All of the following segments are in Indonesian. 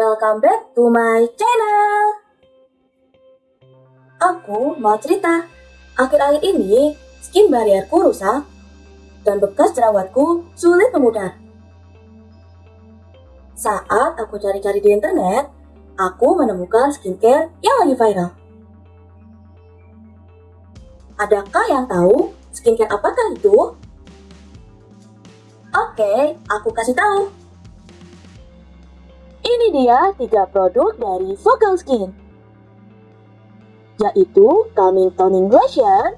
Welcome back to my channel. Aku mau cerita. Akhir-akhir ini, skin barrierku rusak dan bekas jerawatku sulit memudar. Saat aku cari-cari di internet, aku menemukan skincare yang lagi viral. Adakah yang tahu skincare apakah itu? Oke, aku kasih tahu. Ini dia tiga produk dari Vocal Skin, yaitu Calming Toning Lotion,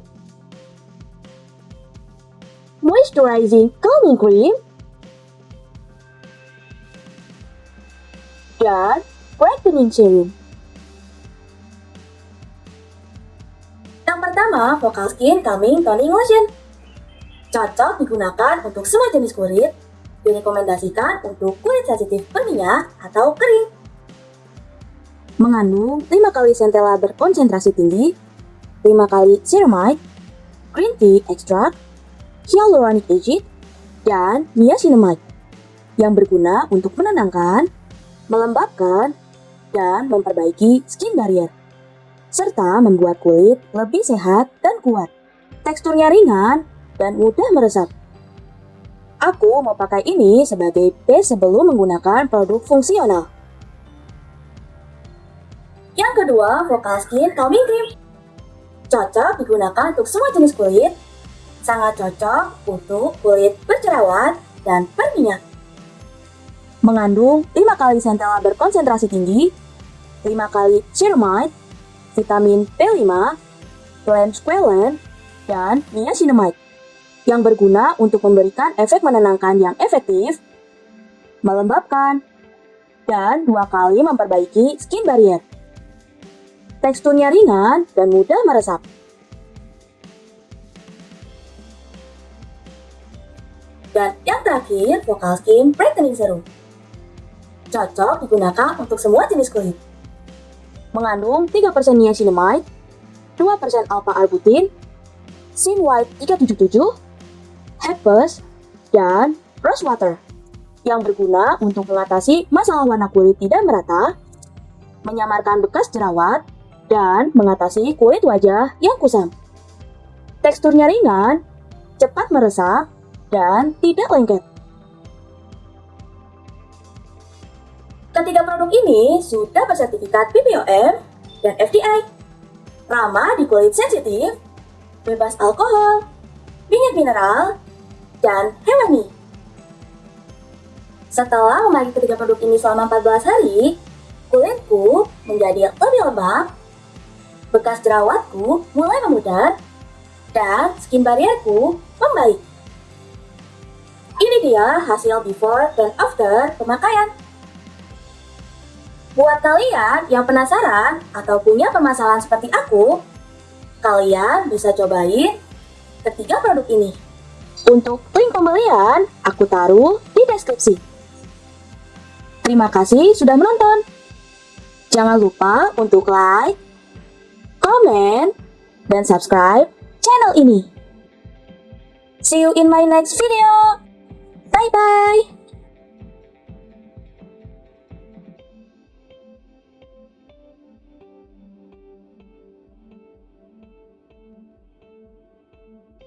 Moisturizing Calming Cream, dan Brightening Serum. Yang pertama, Vocal Skin Calming Toning Lotion. Cocok digunakan untuk semua jenis kulit, direkomendasikan untuk kulit sensitif berminyak atau kering. Mengandung 5 kali centella berkonsentrasi tinggi, 5 kali ceramide, green tea extract, hyaluronic acid, dan niacinamide yang berguna untuk menenangkan, melembabkan, dan memperbaiki skin barrier, serta membuat kulit lebih sehat dan kuat. Teksturnya ringan dan mudah meresap. Aku mau pakai ini sebagai base sebelum menggunakan produk fungsional. Yang kedua, Vocal Skin Calming Cream. Cocok digunakan untuk semua jenis kulit. Sangat cocok untuk kulit berjerawat dan berminyak. Mengandung 5 kali centella berkonsentrasi tinggi, 5 kali ceramide, vitamin B5, squalene, dan niacinamide yang berguna untuk memberikan efek menenangkan yang efektif, melembabkan, dan dua kali memperbaiki skin barrier. Teksturnya ringan dan mudah meresap. Dan yang terakhir, Vocal Skin Brightening Serum. Cocok digunakan untuk semua jenis kulit. Mengandung 3% niacinamide, 2% alpha-arbutin, Sin White 377, Herpes, dan Rose Water yang berguna untuk mengatasi masalah warna kulit tidak merata, menyamarkan bekas jerawat, dan mengatasi kulit wajah yang kusam. Teksturnya ringan, cepat meresap, dan tidak lengket. Ketiga produk ini sudah bersertifikat BPOM dan FDI. Ramah di kulit sensitif, bebas alkohol, minyak mineral, dan hewani. Setelah memakai ketiga produk ini selama 14 hari, kulitku menjadi lebih lembab, bekas jerawatku mulai memudar, dan skin barrierku membaik. Ini dia hasil before dan after pemakaian. Buat kalian yang penasaran atau punya permasalahan seperti aku, kalian bisa cobain ketiga produk ini. Untuk link pembelian, aku taruh di deskripsi. Terima kasih sudah menonton. Jangan lupa untuk like, komen, dan subscribe channel ini. See you in my next video. Bye-bye.